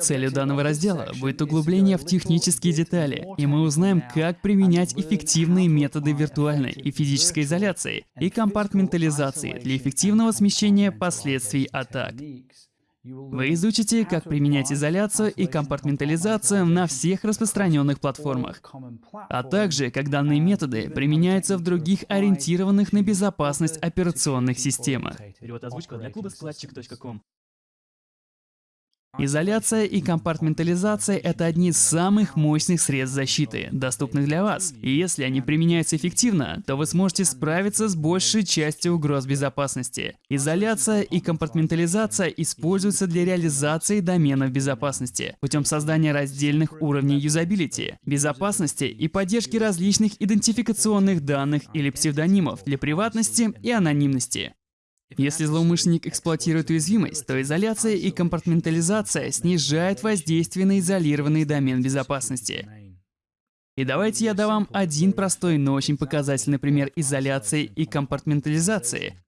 Целью данного раздела будет углубление в технические детали, и мы узнаем, как применять эффективные методы виртуальной и физической изоляции и компартментализации для эффективного смещения последствий атак. Вы изучите, как применять изоляцию и компартментализацию на всех распространенных платформах, а также как данные методы применяются в других ориентированных на безопасность операционных системах. Изоляция и компартментализация — это одни из самых мощных средств защиты, доступных для вас. И если они применяются эффективно, то вы сможете справиться с большей частью угроз безопасности. Изоляция и компартментализация используются для реализации доменов безопасности путем создания раздельных уровней юзабилити, безопасности и поддержки различных идентификационных данных или псевдонимов для приватности и анонимности. Если злоумышленник эксплуатирует уязвимость, то изоляция и компартментализация снижают воздействие на изолированный домен безопасности. И давайте я дам вам один простой, но очень показательный пример изоляции и компартментализации,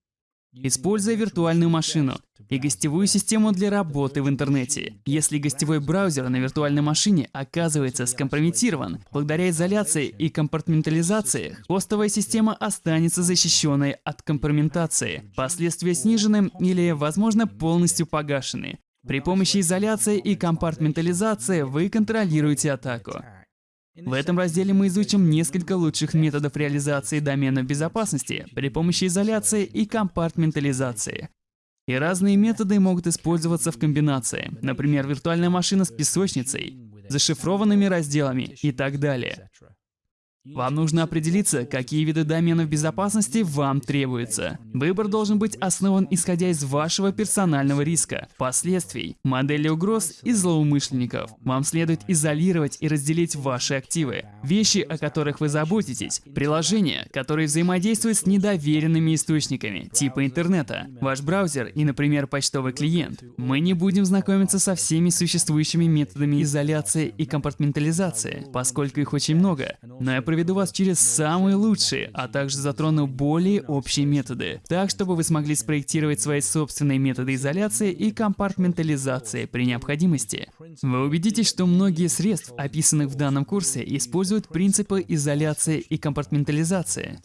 Используя виртуальную машину и гостевую систему для работы в интернете. Если гостевой браузер на виртуальной машине оказывается скомпрометирован, благодаря изоляции и компартментализации, хостовая система останется защищенной от компрометации, последствия снижены или, возможно, полностью погашены. При помощи изоляции и компартментализации вы контролируете атаку. В этом разделе мы изучим несколько лучших методов реализации домена безопасности при помощи изоляции и компартментализации. И разные методы могут использоваться в комбинации, например, виртуальная машина с песочницей, зашифрованными разделами и так далее. Вам нужно определиться, какие виды доменов безопасности вам требуются. Выбор должен быть основан исходя из вашего персонального риска, последствий, модели угроз и злоумышленников. Вам следует изолировать и разделить ваши активы. Вещи, о которых вы заботитесь, приложения, которые взаимодействуют с недоверенными источниками, типа интернета, ваш браузер и, например, почтовый клиент. Мы не будем знакомиться со всеми существующими методами изоляции и компартментализации, поскольку их очень много, но я проведу вас через самые лучшие, а также затрону более общие методы, так чтобы вы смогли спроектировать свои собственные методы изоляции и компартментализации при необходимости. Вы убедитесь, что многие средств, описанных в данном курсе, используют принципы изоляции и компартментализации.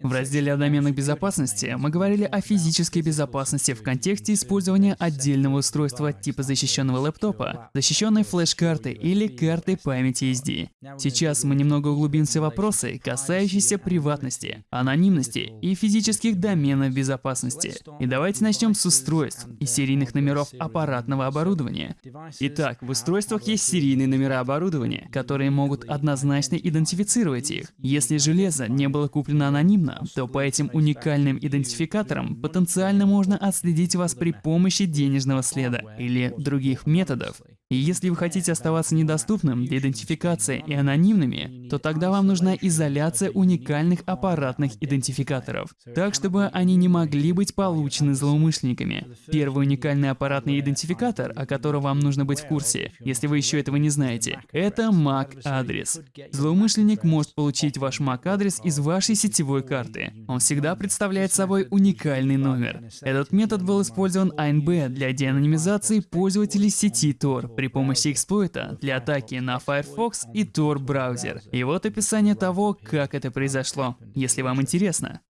В разделе о доменах безопасности мы говорили о физической безопасности в контексте использования отдельного устройства типа защищенного лэптопа, защищенной флеш-карты или карты памяти SD. Сейчас мы немного углубимся в вопросы, касающиеся приватности, анонимности и физических доменов безопасности. И давайте начнем с устройств и серийных номеров аппаратного оборудования. Итак, в устройствах есть серийные номера оборудования, которые могут однозначно идентифицировать их. Если железо не было куплено анонимно, угодно, то по этим уникальным идентификаторам потенциально можно отследить вас при помощи денежного следа или других методов. И если вы хотите оставаться недоступным для идентификации и анонимными, то тогда вам нужна изоляция уникальных аппаратных идентификаторов, так чтобы они не могли быть получены злоумышленниками. Первый уникальный аппаратный идентификатор, о котором вам нужно быть в курсе, если вы еще этого не знаете, это MAC-адрес. Злоумышленник может получить ваш MAC-адрес из вашей сетевой карты. Он всегда представляет собой уникальный номер. Этот метод был использован ANB для деанонимизации пользователей сети Tor при помощи эксплойта для атаки на Firefox и Tor браузер. И вот описание того, как это произошло, если вам интересно.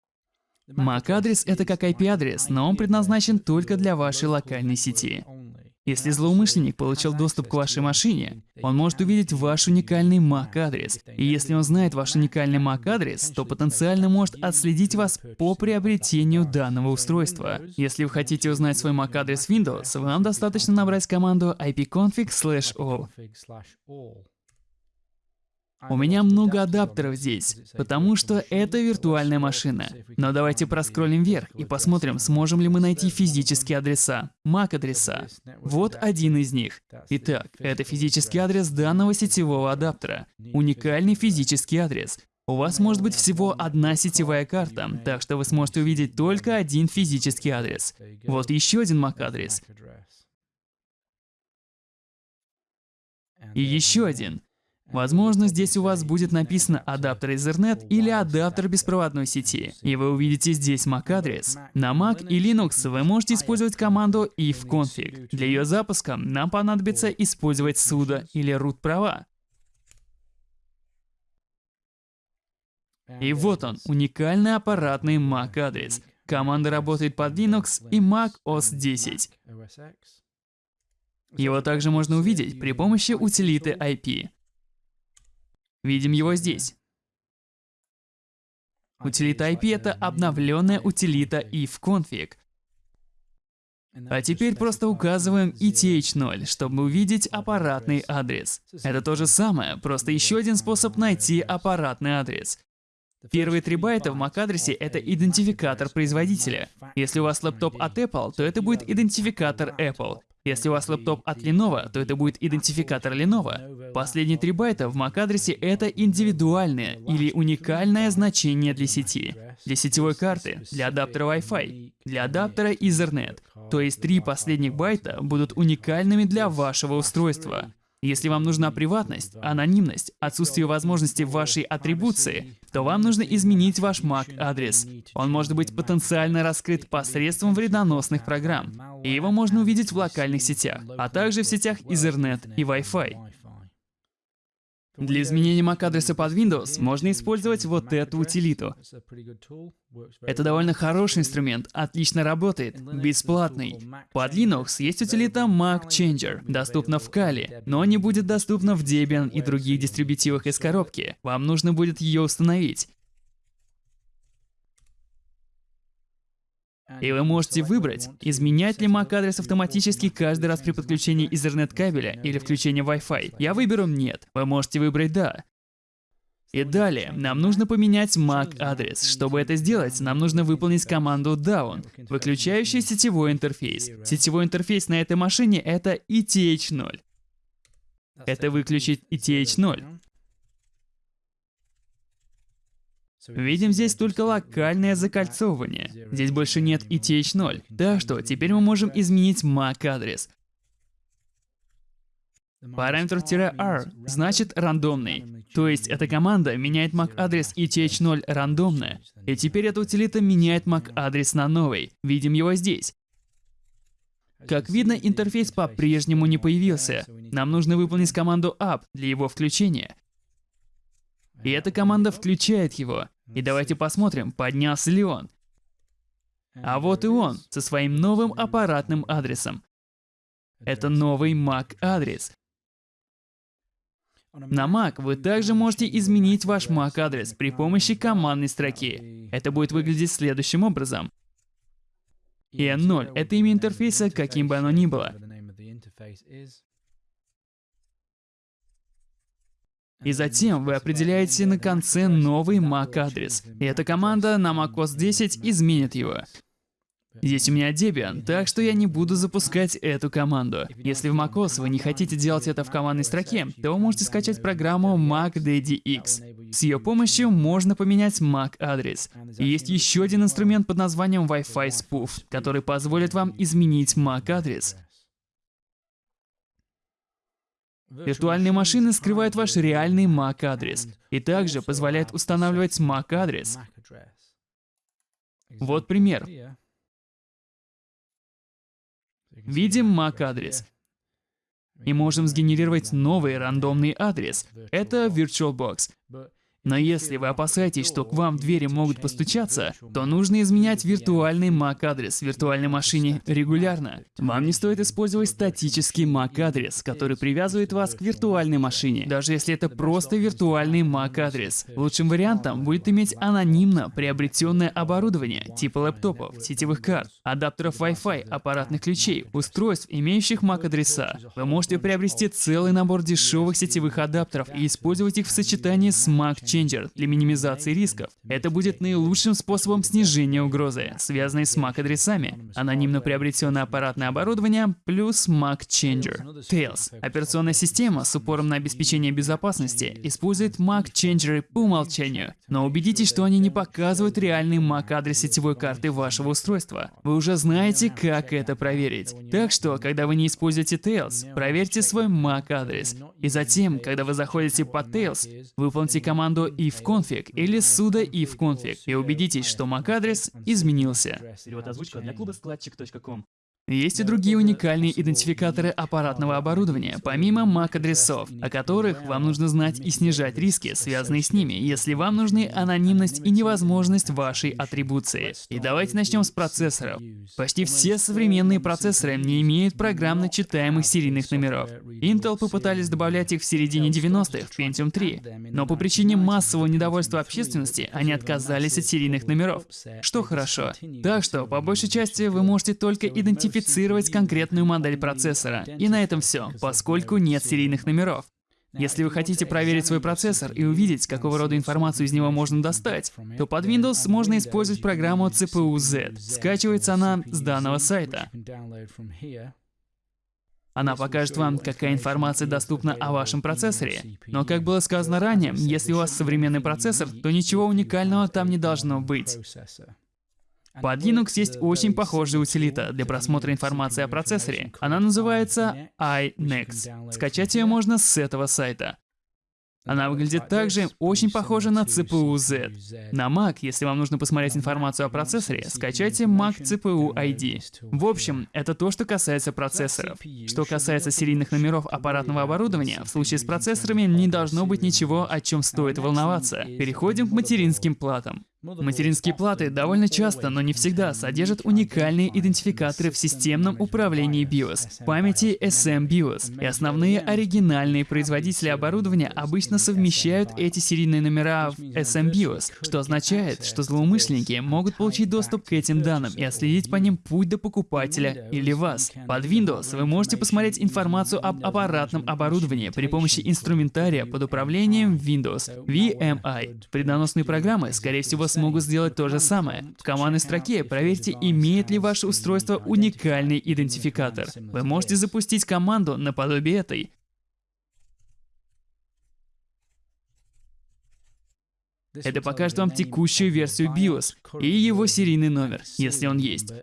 MAC-адрес — это как IP-адрес, но он предназначен только для вашей локальной сети. Если злоумышленник получил доступ к вашей машине, он может увидеть ваш уникальный MAC-адрес. И если он знает ваш уникальный MAC-адрес, то потенциально может отследить вас по приобретению данного устройства. Если вы хотите узнать свой MAC-адрес Windows, вам достаточно набрать команду ipconfig/all. У меня много адаптеров здесь, потому что это виртуальная машина. Но давайте проскроллим вверх и посмотрим, сможем ли мы найти физические адреса, MAC-адреса. Вот один из них. Итак, это физический адрес данного сетевого адаптера. Уникальный физический адрес. У вас может быть всего одна сетевая карта, так что вы сможете увидеть только один физический адрес. Вот еще один MAC-адрес. И еще один. Возможно, здесь у вас будет написано адаптер Ethernet или адаптер беспроводной сети, и вы увидите здесь MAC-адрес. На Mac и Linux вы можете использовать команду ifconfig. Для ее запуска нам понадобится использовать sudo или root права. И вот он, уникальный аппаратный MAC-адрес. Команда работает под Linux и Mac OS 10. Его также можно увидеть при помощи утилиты IP. Видим его здесь. Утилита IP — это обновленная утилита ifconfig. А теперь просто указываем ETH0, чтобы увидеть аппаратный адрес. Это то же самое, просто еще один способ найти аппаратный адрес. Первые три байта в MAC-адресе — это идентификатор производителя. Если у вас лэптоп от Apple, то это будет идентификатор Apple. Если у вас лэптоп от Lenovo, то это будет идентификатор Lenovo. Последние три байта в MAC-адресе — это индивидуальное или уникальное значение для сети, для сетевой карты, для адаптера Wi-Fi, для адаптера Ethernet. То есть три последних байта будут уникальными для вашего устройства. Если вам нужна приватность, анонимность, отсутствие возможности вашей атрибуции, то вам нужно изменить ваш MAC-адрес. Он может быть потенциально раскрыт посредством вредоносных программ, и его можно увидеть в локальных сетях, а также в сетях Ethernet и Wi-Fi. Для изменения MAC-адреса под Windows можно использовать вот эту утилиту. Это довольно хороший инструмент, отлично работает, бесплатный. Под Linux есть утилита Mac Changer, доступна в Kali, но не будет доступна в Debian и других дистрибутивах из коробки. Вам нужно будет ее установить. И вы можете выбрать, изменять ли MAC-адрес автоматически каждый раз при подключении Ethernet кабеля или включении Wi-Fi. Я выберу «Нет». Вы можете выбрать «Да». И далее, нам нужно поменять MAC-адрес. Чтобы это сделать, нам нужно выполнить команду down, выключающий сетевой интерфейс. Сетевой интерфейс на этой машине — это ETH0. Это выключить ETH0. Видим здесь только локальное закольцовывание. Здесь больше нет ETH0. Так что теперь мы можем изменить MAC-адрес. Параметр "-r" значит рандомный. То есть эта команда меняет MAC-адрес ETH0 рандомно. И теперь эта утилита меняет MAC-адрес на новый. Видим его здесь. Как видно, интерфейс по-прежнему не появился. Нам нужно выполнить команду up для его включения. И эта команда включает его. И давайте посмотрим, поднялся ли он. А вот и он, со своим новым аппаратным адресом. Это новый MAC-адрес. На Mac вы также можете изменить ваш MAC-адрес при помощи командной строки. Это будет выглядеть следующим образом. EN0 — это имя интерфейса, каким бы оно ни было. И затем вы определяете на конце новый MAC-адрес. И эта команда на macOS 10 изменит его. Здесь у меня Debian, так что я не буду запускать эту команду. Если в macOS вы не хотите делать это в командной строке, то вы можете скачать программу MacDaddyX. С ее помощью можно поменять MAC-адрес. Есть еще один инструмент под названием Wi-Fi Spoof, который позволит вам изменить MAC-адрес. Виртуальные машины скрывают ваш реальный MAC-адрес и также позволяют устанавливать MAC-адрес. Вот пример. Видим MAC-адрес. И можем сгенерировать новый рандомный адрес. Это VirtualBox. Но если вы опасаетесь, что к вам в двери могут постучаться, то нужно изменять виртуальный MAC-адрес в виртуальной машине регулярно. Вам не стоит использовать статический MAC-адрес, который привязывает вас к виртуальной машине, даже если это просто виртуальный MAC-адрес. Лучшим вариантом будет иметь анонимно приобретенное оборудование, типа лэптопов, сетевых карт, адаптеров Wi-Fi, аппаратных ключей, устройств, имеющих MAC-адреса. Вы можете приобрести целый набор дешевых сетевых адаптеров и использовать их в сочетании с MAC Changer для минимизации рисков. Это будет наилучшим способом снижения угрозы, связанной с MAC-адресами. Анонимно приобретенное аппаратное оборудование плюс MAC Changer. Tails. Операционная система с упором на обеспечение безопасности использует MAC Changer по умолчанию, но убедитесь, что они не показывают реальный MAC-адрес сетевой карты вашего устройства. Вы уже знаете, как это проверить. Так что, когда вы не используете Tails, проверьте свой MAC-адрес. И затем, когда вы заходите по Tails, выполните команду ifconfig или sudo ifconfig и убедитесь, что MAC-адрес изменился. Есть и другие уникальные идентификаторы аппаратного оборудования, помимо MAC-адресов, о которых вам нужно знать и снижать риски, связанные с ними, если вам нужны анонимность и невозможность вашей атрибуции. И давайте начнем с процессоров. Почти все современные процессоры не имеют программно читаемых серийных номеров. Intel попытались добавлять их в середине 90-х в Pentium 3, но по причине массового недовольства общественности они отказались от серийных номеров, что хорошо. Так что, по большей части, вы можете только идентифицировать идентифицировать конкретную модель процессора. И на этом все, поскольку нет серийных номеров. Если вы хотите проверить свой процессор и увидеть, какого рода информацию из него можно достать, то под Windows можно использовать программу CPU-Z. Скачивается она с данного сайта. Она покажет вам, какая информация доступна о вашем процессоре. Но, как было сказано ранее, если у вас современный процессор, то ничего уникального там не должно быть. Под Linux есть очень похожая утилита для просмотра информации о процессоре. Она называется iNext. Скачать ее можно с этого сайта. Она выглядит также очень похожа на CPU-Z. На Mac, если вам нужно посмотреть информацию о процессоре, скачайте Mac CPU ID. В общем, это то, что касается процессоров. Что касается серийных номеров аппаратного оборудования, в случае с процессорами не должно быть ничего, о чем стоит волноваться. Переходим к материнским платам. Материнские платы довольно часто, но не всегда, содержат уникальные идентификаторы в системном управлении BIOS, памяти SM-BIOS, и основные оригинальные производители оборудования обычно совмещают эти серийные номера в SM-BIOS, что означает, что злоумышленники могут получить доступ к этим данным и отследить по ним путь до покупателя или вас. Под Windows вы можете посмотреть информацию об аппаратном оборудовании при помощи инструментария под управлением Windows, VMI. Преднаносные программы, скорее всего, смогут сделать то же самое. В командной строке проверьте, имеет ли ваше устройство уникальный идентификатор. Вы можете запустить команду наподобие этой. Это покажет вам текущую версию BIOS и его серийный номер, если он есть.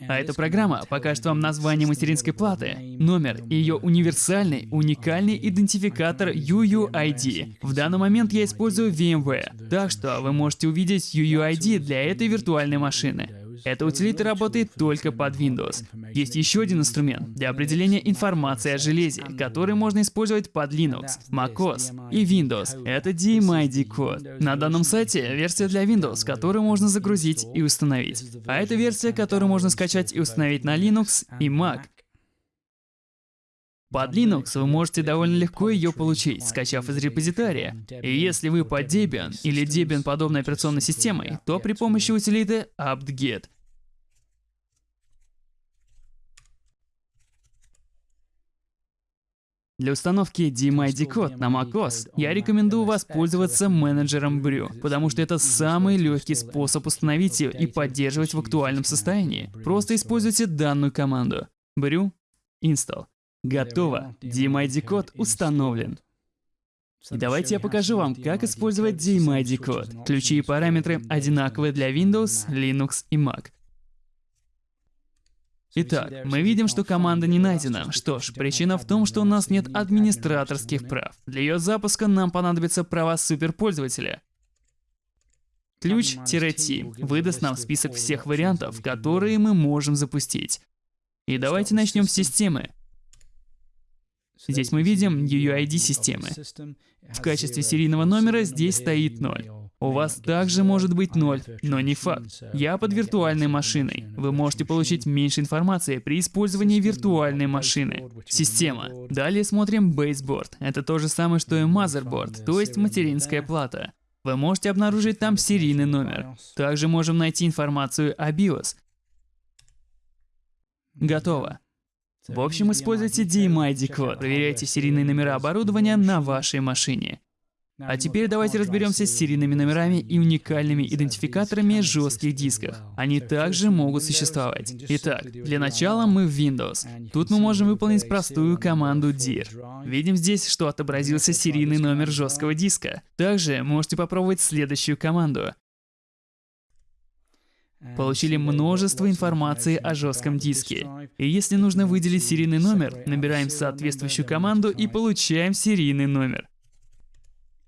А эта программа покажет вам название материнской платы, номер и ее универсальный, уникальный идентификатор UUID. В данный момент я использую VMware, так что вы можете увидеть UUID для этой виртуальной машины. Эта утилита работает только под Windows. Есть еще один инструмент для определения информации о железе, который можно использовать под Linux, macOS и Windows. Это DMID код. На данном сайте версия для Windows, которую можно загрузить и установить. А это версия, которую можно скачать и установить на Linux и Mac. Под Linux вы можете довольно легко ее получить, скачав из репозитория. И если вы под Debian или Debian подобной операционной системой, то при помощи утилиты apt-get. Для установки DMID код на macOS я рекомендую воспользоваться менеджером Brew, потому что это самый легкий способ установить ее и поддерживать в актуальном состоянии. Просто используйте данную команду. Brew install. Готово. DMID код установлен. И давайте я покажу вам, как использовать DMID код. Ключи и параметры одинаковые для Windows, Linux и Mac. Итак, мы видим, что команда не найдена. Что ж, причина в том, что у нас нет администраторских прав. Для ее запуска нам понадобятся права суперпользователя. Ключ-T выдаст нам список всех вариантов, которые мы можем запустить. И давайте начнем с системы. Здесь мы видим UUID системы. В качестве серийного номера здесь стоит 0. У вас также может быть 0, но не факт. Я под виртуальной машиной. Вы можете получить меньше информации при использовании виртуальной машины. Система. Далее смотрим baseboard. Это то же самое, что и motherboard, то есть материнская плата. Вы можете обнаружить там серийный номер. Также можем найти информацию о BIOS. Готово. В общем, используйте DMI-код, проверяйте серийные номера оборудования на вашей машине. А теперь давайте разберемся с серийными номерами и уникальными идентификаторами жестких дисков. Они также могут существовать. Итак, для начала мы в Windows. Тут мы можем выполнить простую команду dir. Видим здесь, что отобразился серийный номер жесткого диска. Также можете попробовать следующую команду. Получили множество информации о жестком диске. И если нужно выделить серийный номер, набираем соответствующую команду и получаем серийный номер.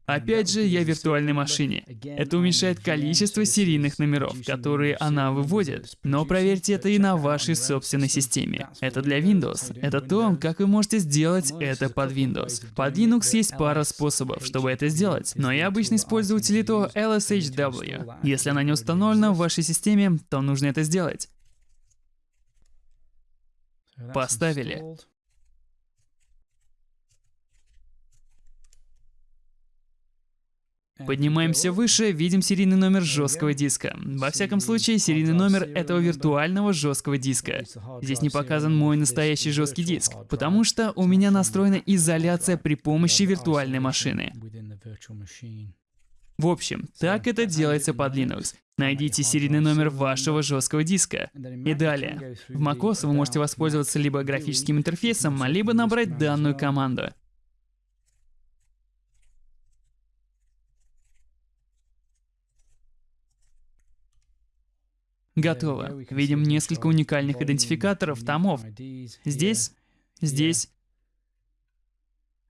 Опять же, я в виртуальной машине. Это уменьшает количество серийных номеров, которые она выводит. Но проверьте это и на вашей собственной системе. Это для Windows. Это то, как вы можете сделать это под Windows. Под Linux есть пара способов, чтобы это сделать. Но я обычно использую утилиту LSHW. Если она не установлена в вашей системе, то нужно это сделать. Поставили. Поднимаемся выше, видим серийный номер жесткого диска. Во всяком случае, серийный номер этого виртуального жесткого диска. Здесь не показан мой настоящий жесткий диск, потому что у меня настроена изоляция при помощи виртуальной машины. В общем, так это делается под Linux. Найдите серийный номер вашего жесткого диска. И далее. В macOS вы можете воспользоваться либо графическим интерфейсом, либо набрать данную команду. Готово. Видим несколько уникальных идентификаторов томов. Здесь, здесь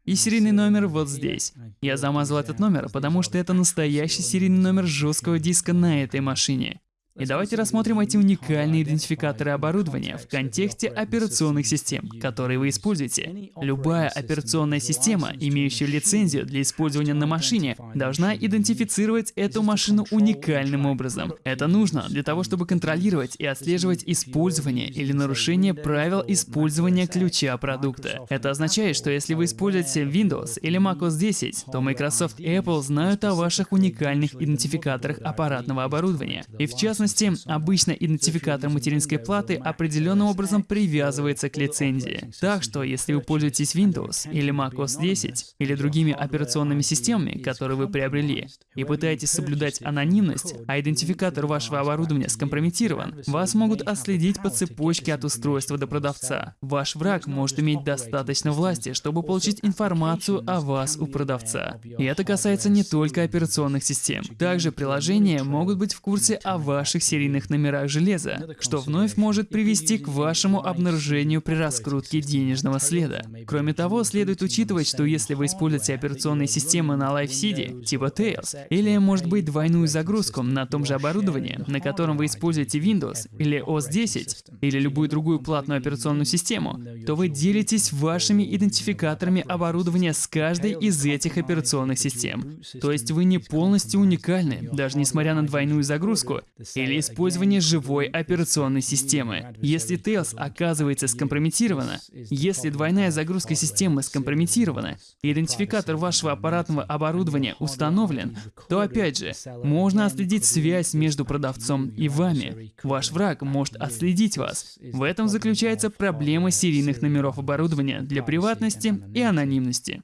и серийный номер вот здесь. Я замазал этот номер, потому что это настоящий серийный номер жесткого диска на этой машине. И давайте рассмотрим эти уникальные идентификаторы оборудования в контексте операционных систем, которые вы используете. Любая операционная система, имеющая лицензию для использования на машине, должна идентифицировать эту машину уникальным образом. Это нужно для того, чтобы контролировать и отслеживать использование или нарушение правил использования ключа продукта. Это означает, что если вы используете Windows или macOS 10, то Microsoft и Apple знают о ваших уникальных идентификаторах аппаратного оборудования. И в частности, частности, обычно идентификатор материнской платы определенным образом привязывается к лицензии. Так что, если вы пользуетесь Windows или macOS 10 или другими операционными системами, которые вы приобрели, и пытаетесь соблюдать анонимность, а идентификатор вашего оборудования скомпрометирован, вас могут отследить по цепочке от устройства до продавца. Ваш враг может иметь достаточно власти, чтобы получить информацию о вас у продавца. И это касается не только операционных систем. Также приложения могут быть в курсе о ваших ваших серийных номерах железа, что вновь может привести к вашему обнаружению при раскрутке денежного следа. Кроме того, следует учитывать, что если вы используете операционные системы на LiveSeed, типа Tails, или, может быть, двойную загрузку на том же оборудовании, на котором вы используете Windows или OS 10, или любую другую платную операционную систему, то вы делитесь вашими идентификаторами оборудования с каждой из этих операционных систем. То есть вы не полностью уникальны, даже несмотря на двойную загрузку, или использование живой операционной системы. Если Tails оказывается скомпрометирована, если двойная загрузка системы скомпрометирована, идентификатор вашего аппаратного оборудования установлен, то опять же, можно отследить связь между продавцом и вами. Ваш враг может отследить вас. В этом заключается проблема серийных номеров оборудования для приватности и анонимности.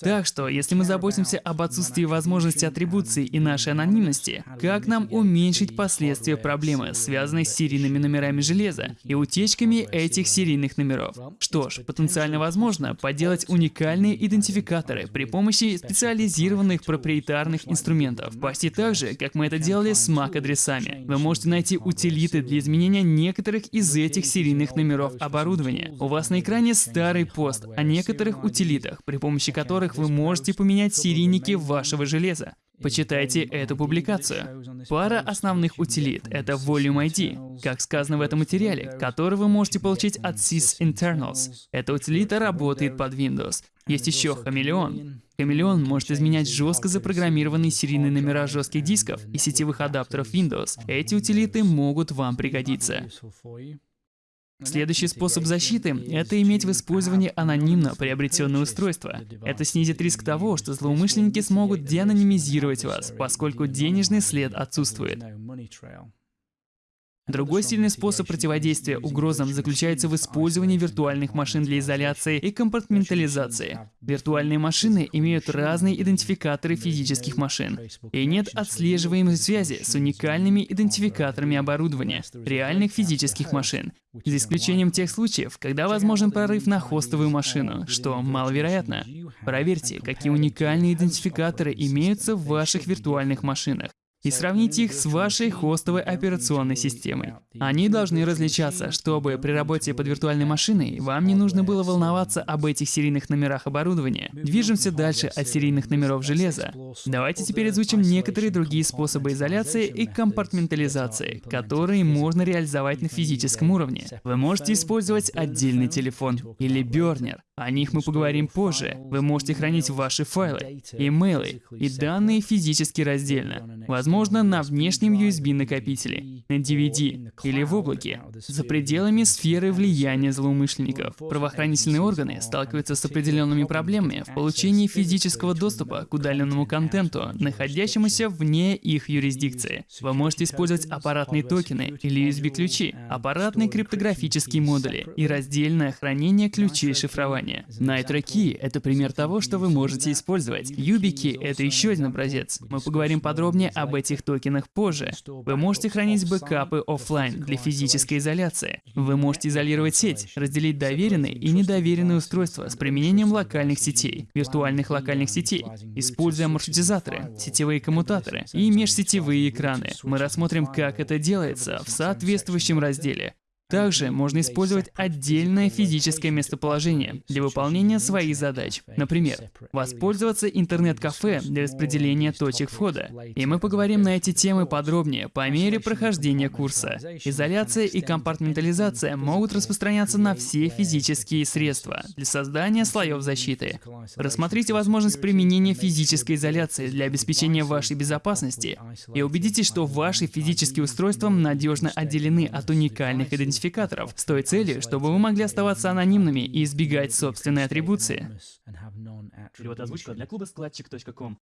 Так что, если мы заботимся об отсутствии возможности атрибуции и нашей анонимности, как нам уменьшить последствия проблемы, связанной с серийными номерами железа и утечками этих серийных номеров? Что ж, потенциально возможно поделать уникальные идентификаторы при помощи специализированных проприетарных инструментов. Почти так же, как мы это делали с MAC-адресами. Вы можете найти утилиты для изменения некоторых из этих серийных номеров оборудования. У вас на экране старый пост о некоторых утилитах, при помощи которых которых вы можете поменять серийники вашего железа. Почитайте эту публикацию. Пара основных утилит — это Volume ID, как сказано в этом материале, который вы можете получить от sysinternals. Эта утилита работает под Windows. Есть еще Хамелеон. Хамелеон может изменять жестко запрограммированные серийные номера жестких дисков и сетевых адаптеров Windows. Эти утилиты могут вам пригодиться. Следующий способ защиты — это иметь в использовании анонимно приобретенное устройство. Это снизит риск того, что злоумышленники смогут деанонимизировать вас, поскольку денежный след отсутствует. Другой сильный способ противодействия угрозам заключается в использовании виртуальных машин для изоляции и компартментализации. Виртуальные машины имеют разные идентификаторы физических машин, и нет отслеживаемой связи с уникальными идентификаторами оборудования реальных физических машин, за исключением тех случаев, когда возможен прорыв на хостовую машину, что маловероятно. Проверьте, какие уникальные идентификаторы имеются в ваших виртуальных машинах и сравните их с вашей хостовой операционной системой. Они должны различаться, чтобы при работе под виртуальной машиной вам не нужно было волноваться об этих серийных номерах оборудования. Движемся дальше от серийных номеров железа. Давайте теперь изучим некоторые другие способы изоляции и компартментализации, которые можно реализовать на физическом уровне. Вы можете использовать отдельный телефон или бернер, о них мы поговорим позже. Вы можете хранить ваши файлы, имейлы и данные физически раздельно. Возможно, на внешнем USB-накопителе, на DVD или в облаке, за пределами сферы влияния злоумышленников. Правоохранительные органы сталкиваются с определенными проблемами в получении физического доступа к удаленному контенту, находящемуся вне их юрисдикции. Вы можете использовать аппаратные токены или USB-ключи, аппаратные криптографические модули и раздельное хранение ключей шифрования приложения. NitroKey — это пример того, что вы можете использовать. YubiKey — это еще один образец. Мы поговорим подробнее об этих токенах позже. Вы можете хранить бэкапы офлайн для физической изоляции. Вы можете изолировать сеть, разделить доверенные и недоверенные устройства с применением локальных сетей, виртуальных локальных сетей, используя маршрутизаторы, сетевые коммутаторы и межсетевые экраны. Мы рассмотрим, как это делается в соответствующем разделе. Также можно использовать отдельное физическое местоположение для выполнения своих задач. Например, воспользоваться интернет-кафе для распределения точек входа. И мы поговорим на эти темы подробнее по мере прохождения курса. Изоляция и компартментализация могут распространяться на все физические средства для создания слоев защиты. Рассмотрите возможность применения физической изоляции для обеспечения вашей безопасности и убедитесь, что ваши физические устройства надежно отделены от уникальных идентификаторов идентификаторов с той целью, чтобы вы могли оставаться анонимными и избегать собственной атрибуции. Перевод озвучка для клуба складчик.ком